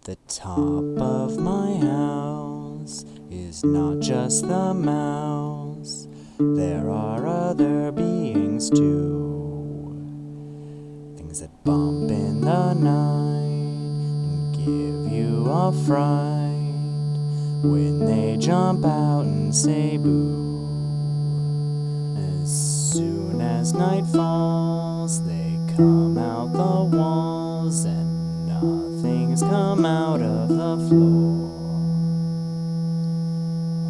At the top of my house is not just the mouse, there are other beings too. Things that bump in the night and give you a fright when they jump out and say boo. As soon as night falls, come out of the floor.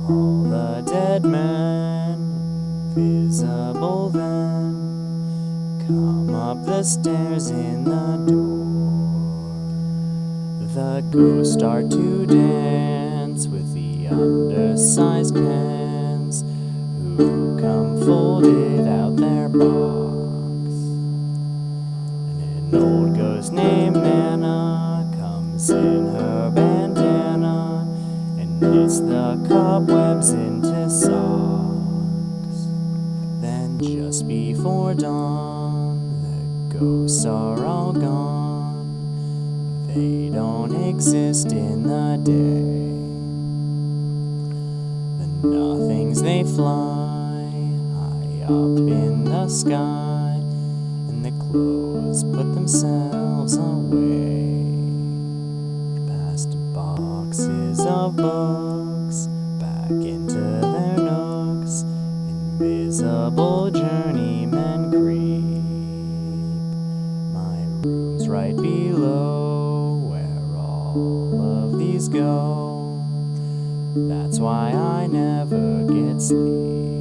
All the dead men, visible then, come up the stairs in the door. The ghosts start to dance with the undersized cans who come folded out their box. An old ghost named the cobwebs into socks. Then just before dawn, the ghosts are all gone. They don't exist in the day. The nothings they fly high up in the sky, and the clothes put themselves away. Past boxes of books, Room's right below where all of these go. That's why I never get sleep.